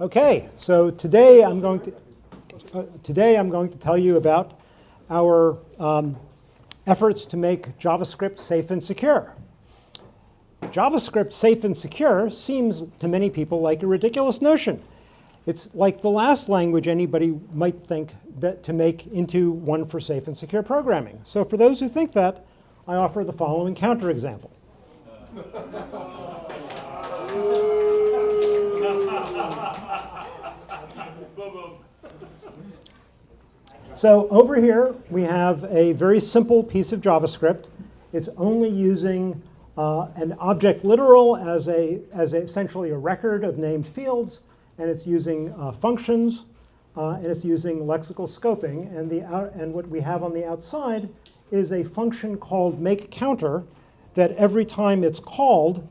Okay, so today I'm going to uh, today I'm going to tell you about our um, efforts to make JavaScript safe and secure. JavaScript safe and secure seems to many people like a ridiculous notion. It's like the last language anybody might think that to make into one for safe and secure programming. So for those who think that, I offer the following counterexample. So over here, we have a very simple piece of JavaScript. It's only using uh, an object literal as, a, as a, essentially a record of named fields, and it's using uh, functions, uh, and it's using lexical scoping. And, the out, and what we have on the outside is a function called makeCounter that every time it's called,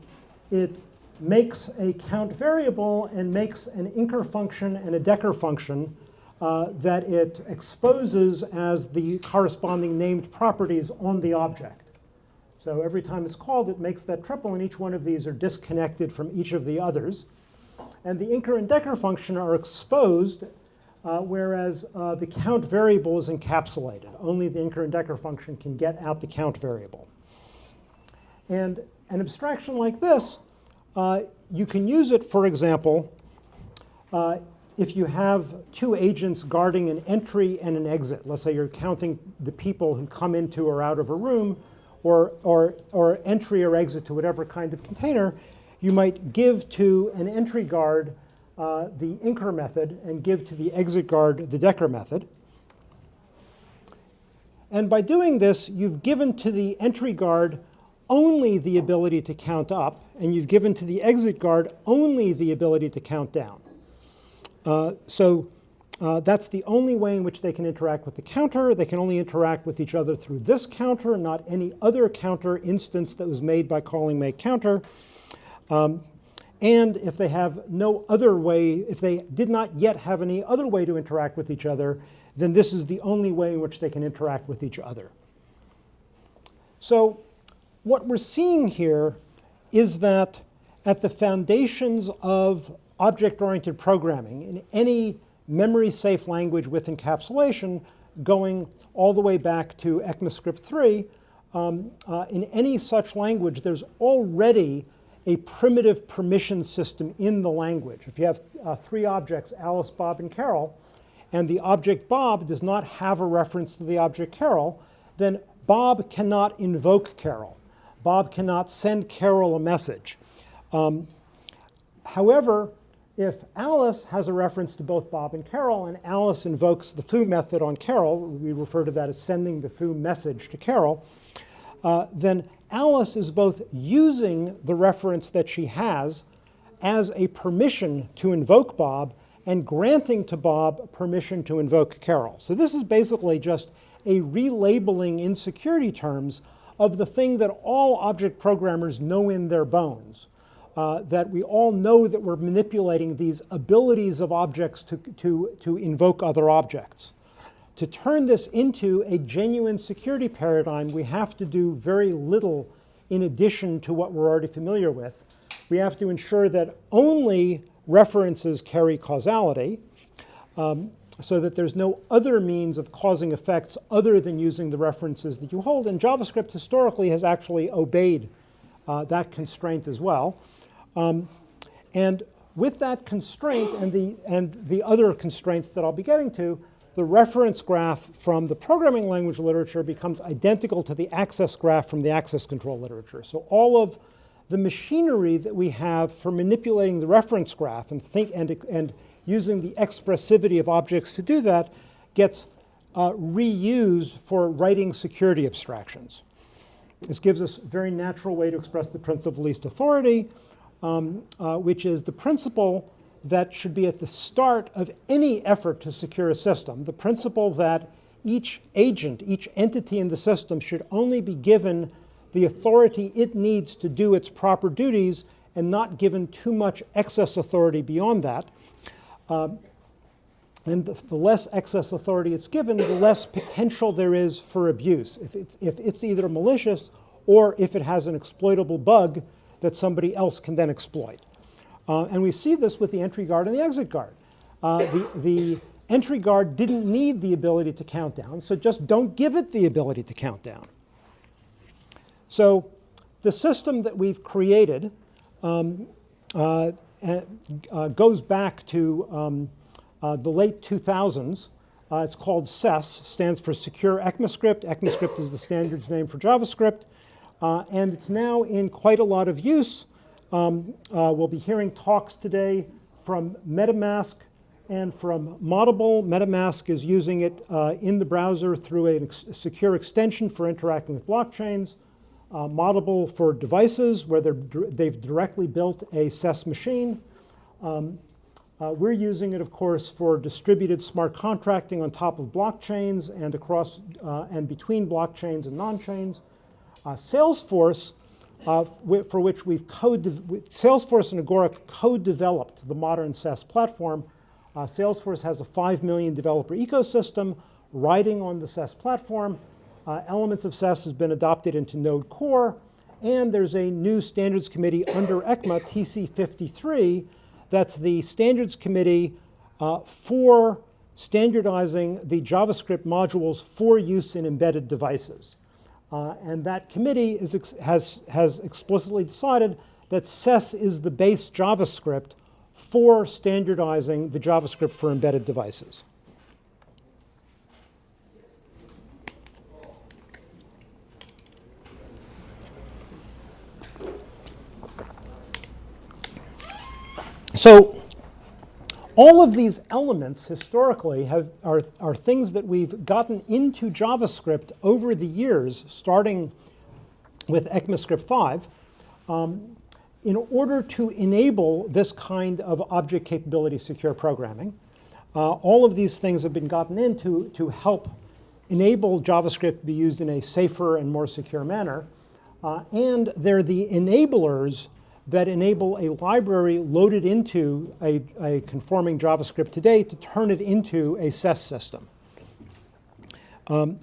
it makes a count variable and makes an inker function and a decker function uh, that it exposes as the corresponding named properties on the object. So every time it's called, it makes that triple, and each one of these are disconnected from each of the others. And the inker and decker function are exposed, uh, whereas uh, the count variable is encapsulated. Only the inker and decker function can get out the count variable. And an abstraction like this, uh, you can use it, for example, uh, if you have two agents guarding an entry and an exit, let's say you're counting the people who come into or out of a room, or, or, or entry or exit to whatever kind of container, you might give to an entry guard uh, the inker method and give to the exit guard the decker method. And by doing this, you've given to the entry guard only the ability to count up, and you've given to the exit guard only the ability to count down. Uh, so uh, that's the only way in which they can interact with the counter. They can only interact with each other through this counter, not any other counter instance that was made by calling make counter. Um, and if they have no other way, if they did not yet have any other way to interact with each other, then this is the only way in which they can interact with each other. So what we're seeing here is that at the foundations of object-oriented programming in any memory-safe language with encapsulation going all the way back to ECMAScript 3, um, uh, in any such language, there's already a primitive permission system in the language. If you have uh, three objects, Alice, Bob, and Carol, and the object Bob does not have a reference to the object Carol, then Bob cannot invoke Carol. Bob cannot send Carol a message. Um, however, if Alice has a reference to both Bob and Carol, and Alice invokes the foo method on Carol, we refer to that as sending the foo message to Carol, uh, then Alice is both using the reference that she has as a permission to invoke Bob and granting to Bob permission to invoke Carol. So this is basically just a relabeling in security terms of the thing that all object programmers know in their bones uh, that we all know that we're manipulating these abilities of objects to, to, to invoke other objects. To turn this into a genuine security paradigm, we have to do very little in addition to what we're already familiar with. We have to ensure that only references carry causality, um, so that there's no other means of causing effects other than using the references that you hold. And JavaScript historically has actually obeyed uh, that constraint as well. Um, and with that constraint and the, and the other constraints that I'll be getting to, the reference graph from the programming language literature becomes identical to the access graph from the access control literature. So all of the machinery that we have for manipulating the reference graph and, think, and, and using the expressivity of objects to do that gets uh, reused for writing security abstractions. This gives us a very natural way to express the principle of least authority um, uh, which is the principle that should be at the start of any effort to secure a system, the principle that each agent, each entity in the system should only be given the authority it needs to do its proper duties and not given too much excess authority beyond that. Um, and the, the, less excess authority it's given, the less potential there is for abuse. If it's, if it's either malicious or if it has an exploitable bug that somebody else can then exploit. Uh, and we see this with the entry guard and the exit guard. Uh, the, the entry guard didn't need the ability to count down, so just don't give it the ability to count down. So the system that we've created um, uh, uh, goes back to um, uh, the late 2000s. Uh, it's called SES, stands for Secure ECMAScript. ECMAScript is the standards name for JavaScript. Uh, and it's now in quite a lot of use. Um, uh, we'll be hearing talks today from MetaMask and from Moddable. MetaMask is using it uh, in the browser through a ex secure extension for interacting with blockchains. Uh, Moddable for devices where they've directly built a SES machine. Um, uh, we're using it, of course, for distributed smart contracting on top of blockchains and across uh, and between blockchains and non-chains. Uh, Salesforce, uh, for which we've code, Salesforce and Agoric co-developed the modern SES platform. Uh, Salesforce has a 5 million developer ecosystem riding on the SES platform. Elements of SES has been adopted into Node Core, and there's a new standards committee under ECMA, TC53, that's the standards committee uh, for standardizing the JavaScript modules for use in embedded devices. Uh, and that committee is has, has explicitly decided that SES is the base JavaScript for standardizing the JavaScript for embedded devices. So all of these elements historically have, are, are things that we've gotten into JavaScript over the years, starting with ECMAScript 5, um, in order to enable this kind of object capability secure programming. Uh, all of these things have been gotten into to help enable JavaScript to be used in a safer and more secure manner. Uh, and they're the enablers that enable a library loaded into a, a, conforming JavaScript today to turn it into a SES system. Um,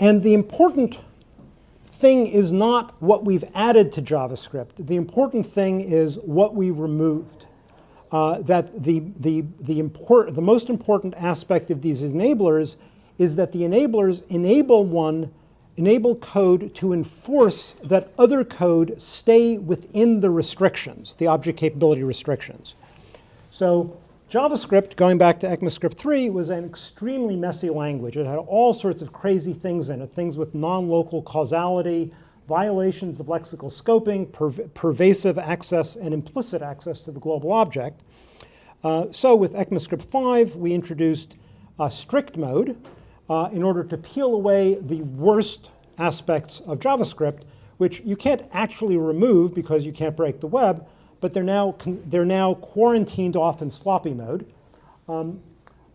and the important thing is not what we've added to JavaScript. The important thing is what we removed. Uh, that the, the, the, import, the most important aspect of these enablers is that the enablers enable one enable code to enforce that other code stay within the restrictions, the object capability restrictions. So JavaScript, going back to ECMAScript 3, was an extremely messy language. It had all sorts of crazy things in it, things with non-local causality, violations of lexical scoping, per pervasive access, and implicit access to the global object. Uh, so with ECMAScript 5, we introduced uh, strict mode, uh, in order to peel away the worst aspects of JavaScript, which you can't actually remove because you can't break the web, but they're now, they're now quarantined off in sloppy mode. Um,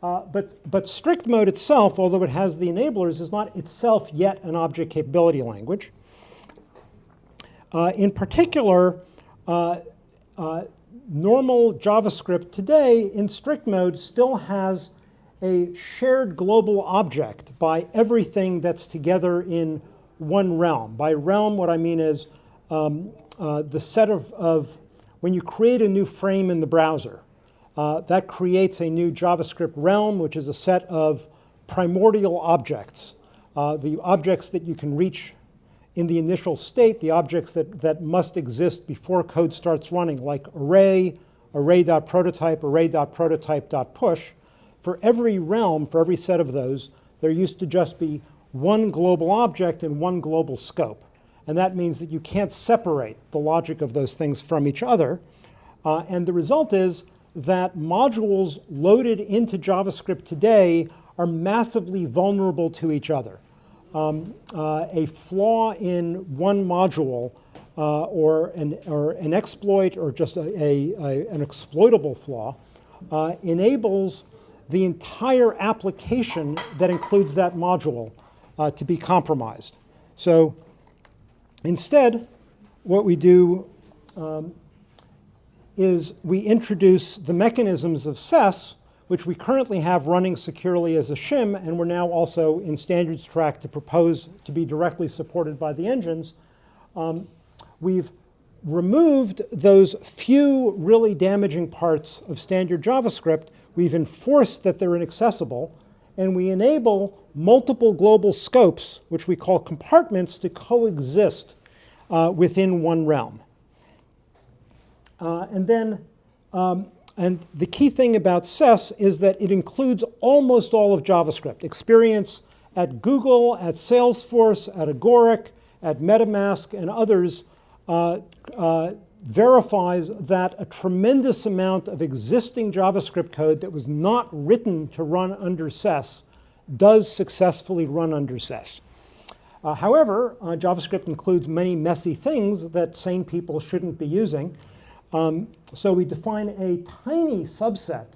uh, but, but strict mode itself, although it has the enablers, is not itself yet an object capability language. Uh, in particular, uh, uh normal JavaScript today in strict mode still has a shared global object by everything that's together in one realm. By realm, what I mean is um, uh, the set of, of, when you create a new frame in the browser, uh, that creates a new JavaScript realm, which is a set of primordial objects, uh, the objects that you can reach in the initial state, the objects that, that must exist before code starts running, like array, array.prototype, array.prototype.push, for every realm, for every set of those, there used to just be one global object and one global scope. And that means that you can't separate the logic of those things from each other. Uh, and the result is that modules loaded into JavaScript today are massively vulnerable to each other. Um, uh, a flaw in one module uh, or, an, or an exploit or just a, a, a an exploitable flaw uh, enables the entire application that includes that module uh, to be compromised. So instead, what we do um, is we introduce the mechanisms of SES, which we currently have running securely as a shim, and we're now also in standards track to propose to be directly supported by the engines. Um, we've removed those few really damaging parts of standard JavaScript. We've enforced that they're inaccessible, and we enable multiple global scopes, which we call compartments, to coexist uh, within one realm. Uh, and then, um, and the key thing about SES is that it includes almost all of JavaScript. Experience at Google, at Salesforce, at Agoric, at MetaMask, and others uh, uh, verifies that a tremendous amount of existing JavaScript code that was not written to run under SES does successfully run under SES. Uh, however, uh, JavaScript includes many messy things that sane people shouldn't be using. Um, so we define a tiny subset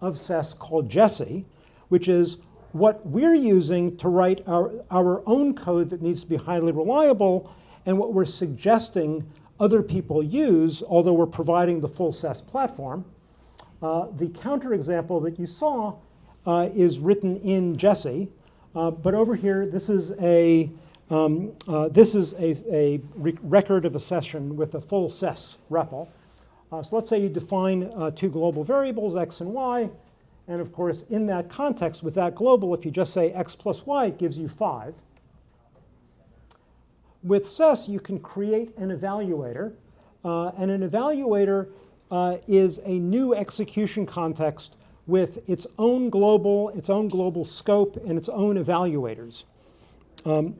of SES called Jessie, which is what we're using to write our, our own code that needs to be highly reliable and what we're suggesting other people use, although we're providing the full SES platform. Uh, the counterexample that you saw uh, is written in Jessie, uh, but over here, this is a um, uh, this is a, a record of a session with a full SES REPL. Uh, so let's say you define uh, two global variables, x and y, and of course, in that context, with that global, if you just say x plus y, it gives you 5. With SES, you can create an evaluator, uh, and an evaluator uh, is a new execution context with its own global, its own global scope, and its own evaluators. Um,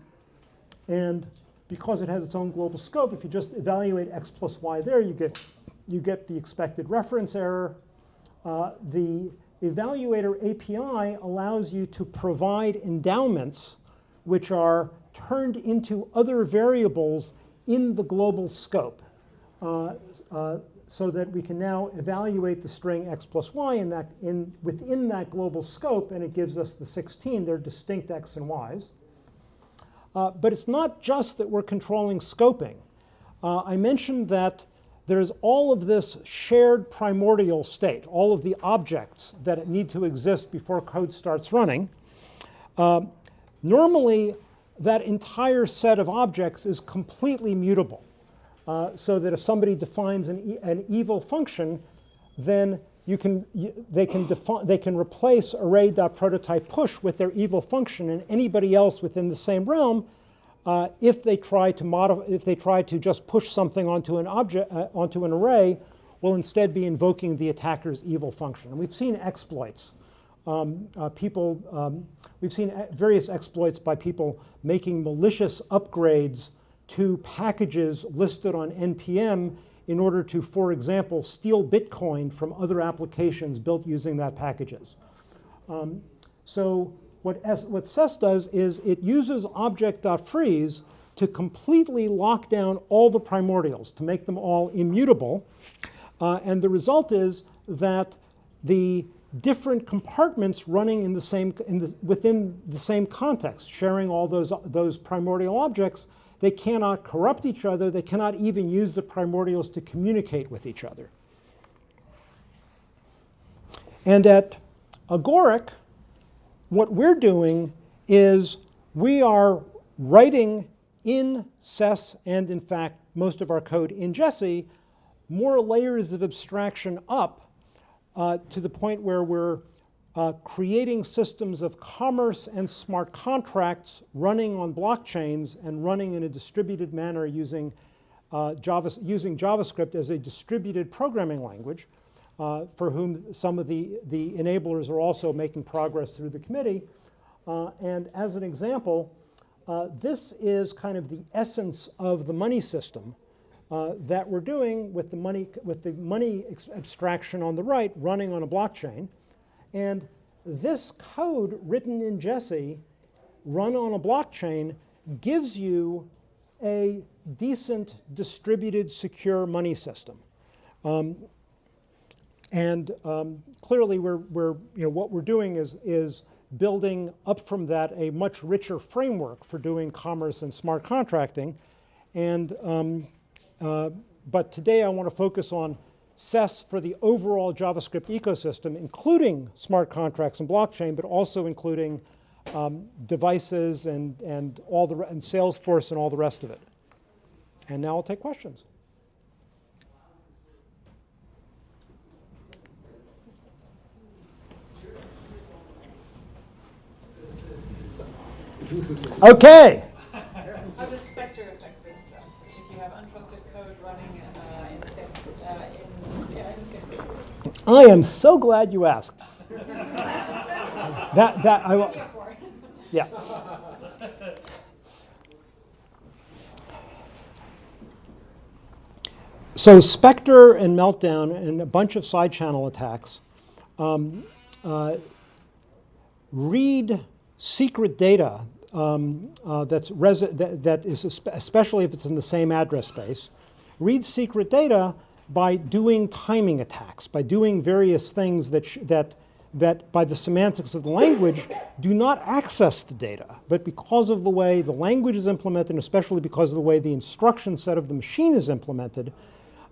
and because it has its own global scope, if you just evaluate x plus y there, you get, you get the expected reference error. Uh, the evaluator API allows you to provide endowments which are turned into other variables in the global scope uh, uh, so that we can now evaluate the string x plus y in that, in, within that global scope, and it gives us the 16. They're distinct x and y's. Uh, but it's not just that we're controlling scoping. Uh, I mentioned that there's all of this shared primordial state, all of the objects that need to exist before code starts running. Uh, normally, that entire set of objects is completely mutable. Uh, so that if somebody defines an, e an evil function, then you can, you, they, can they can replace array.prototype push with their evil function and anybody else within the same realm uh, if they try to modify, if they try to just push something onto an object, uh, onto an array, will instead be invoking the attacker's evil function. And we've seen exploits. Um, uh, people, um, we've seen various exploits by people making malicious upgrades to packages listed on NPM in order to, for example, steal Bitcoin from other applications built using that packages. Um, so what, S, what SES does is it uses object.freeze to completely lock down all the primordials, to make them all immutable. Uh, and the result is that the different compartments running in the same, in the, within the same context, sharing all those, those primordial objects, they cannot corrupt each other. They cannot even use the primordials to communicate with each other. And at Agoric, what we're doing is we are writing in SES and, in fact, most of our code in Jessie, more layers of abstraction up uh, to the point where we're uh, creating systems of commerce and smart contracts running on blockchains and running in a distributed manner using, uh, Java, using JavaScript as a distributed programming language uh, for whom some of the, the enablers are also making progress through the committee. Uh, and as an example, uh, this is kind of the essence of the money system uh, that we're doing with the money, with the money abstraction on the right running on a blockchain. And this code written in Jessie run on a blockchain, gives you a decent distributed secure money system. Um, and um, clearly we're, we're, you know, what we're doing is, is building up from that a much richer framework for doing commerce and smart contracting. And um, uh, but today I want to focus on SES for the overall JavaScript ecosystem, including smart contracts and blockchain, but also including um, devices and, and, all the, and Salesforce and all the rest of it. And now I'll take questions. Okay. I am so glad you asked. that, that, I, yeah. So Spectre and Meltdown and a bunch of side channel attacks um, uh, read secret data um, uh, that's that, that is especially if it's in the same address space, read secret data by doing timing attacks, by doing various things that, that, that by the semantics of the language do not access the data, but because of the way the language is implemented, especially because of the way the instruction set of the machine is implemented,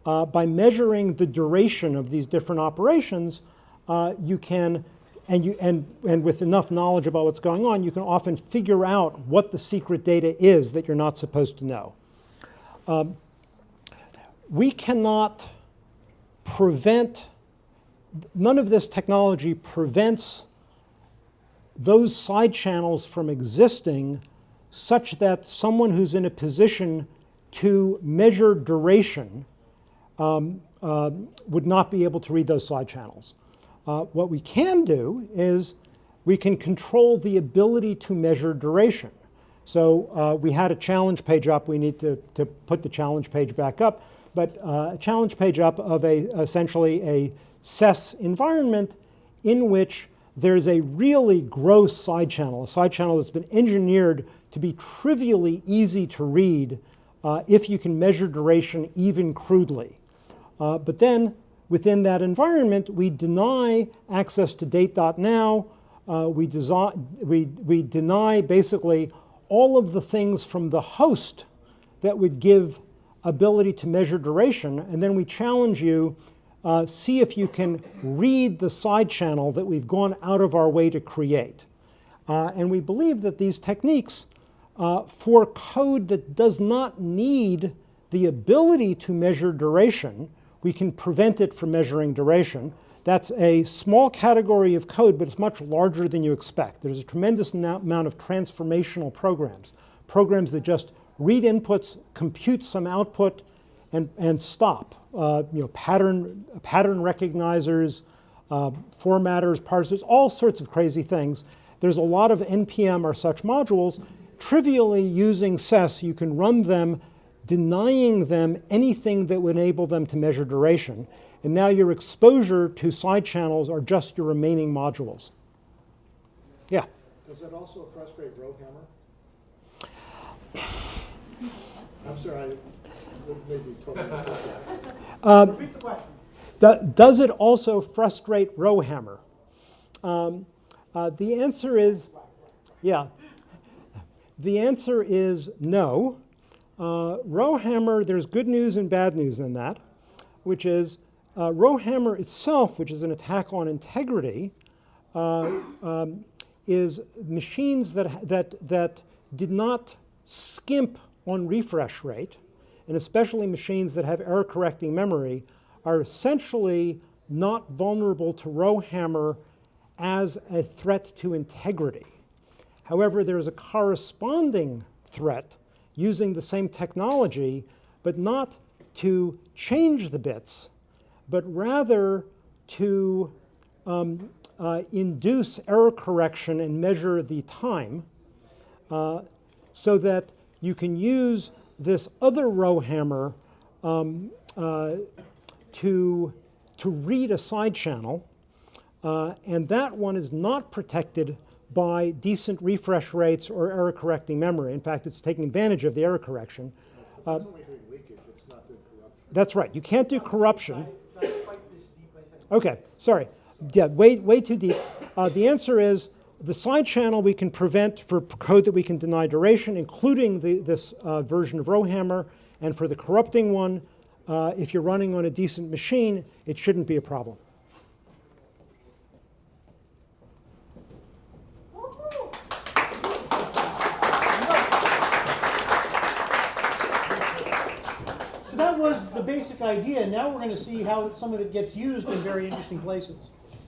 uh, by measuring the duration of these different operations, uh, you can, and, you, and, and with enough knowledge about what's going on, you can often figure out what the secret data is that you're not supposed to know. Um, we cannot prevent, none of this technology prevents those side channels from existing such that someone who's in a position to measure duration um, uh, would not be able to read those side channels. Uh, what we can do is we can control the ability to measure duration. So uh, we had a challenge page up. We need to, to put the challenge page back up. But uh, a challenge page up of a, essentially a SES environment in which there's a really gross side channel, a side channel that's been engineered to be trivially easy to read uh, if you can measure duration even crudely. Uh, but then within that environment, we deny access to date.now. Uh, we, we, we deny basically all of the things from the host that would give ability to measure duration. And then we challenge you, uh, see if you can read the side channel that we've gone out of our way to create. Uh, and we believe that these techniques uh, for code that does not need the ability to measure duration, we can prevent it from measuring duration. That's a small category of code, but it's much larger than you expect. There's a tremendous amount of transformational programs, programs that just read inputs, compute some output, and, and stop. Uh, you know, pattern, pattern recognizers, uh, formatters, parsers, all sorts of crazy things. There's a lot of NPM or such modules. Trivially using SES, you can run them denying them anything that would enable them to measure duration. And now your exposure to side channels are just your remaining modules. Yeah? Does that also frustrate Rowhammer? I'm sorry, I maybe totally. Um, Repeat the question. Do- Does it also frustrate Rowhammer? Um, uh, the answer is, yeah. The answer is no. Uh, Rowhammer, there's good news and bad news in that, which is uh, Rowhammer itself, which is an attack on integrity, uh, um, is machines that, that, that did not skimp on refresh rate, and especially machines that have error correcting memory, are essentially not vulnerable to Rowhammer as a threat to integrity. However, there is a corresponding threat using the same technology, but not to change the bits, but rather to um, uh, induce error correction and measure the time uh, so that you can use this other Rowhammer um, uh, to, to read a side channel, uh, and that one is not protected by decent refresh rates or error correcting memory. In fact, it's taking advantage of the error correction. It's only doing leakage, it's not doing corruption. That's right. You can't do corruption. Okay, sorry. Yeah, way, way too deep. Uh, the answer is the side channel we can prevent for code that we can deny duration, including the, this uh, version of Rowhammer. And for the corrupting one, uh, if you're running on a decent machine, it shouldn't be a problem. So that was the basic idea, now we're gonna see how some of it gets used in very interesting places.